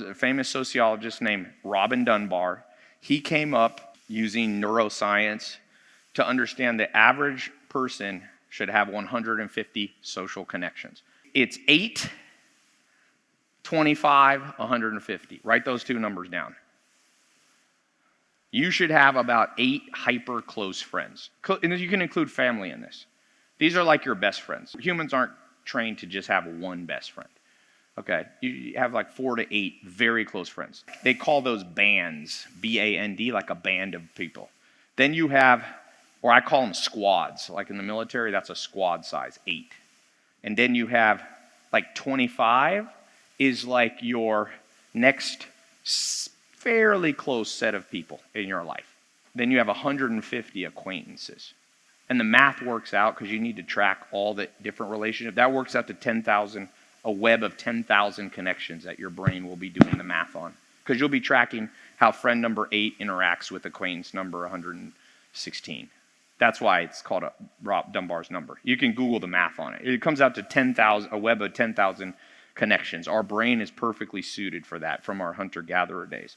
was a famous sociologist named Robin Dunbar. He came up using neuroscience to understand the average person should have 150 social connections. It's 8, 25, 150. Write those two numbers down. You should have about eight hyper close friends. And you can include family in this. These are like your best friends. Humans aren't trained to just have one best friend. Okay, you have like four to eight very close friends. They call those bands, B A N D, like a band of people. Then you have, or I call them squads. Like in the military, that's a squad size, eight. And then you have like 25 is like your next fairly close set of people in your life. Then you have 150 acquaintances. And the math works out because you need to track all the different relationships. That works out to 10,000 a web of 10,000 connections that your brain will be doing the math on. Because you'll be tracking how friend number eight interacts with acquaintance number 116. That's why it's called a Rob Dunbar's number. You can Google the math on it. It comes out to 10,000, a web of 10,000 connections. Our brain is perfectly suited for that from our hunter gatherer days.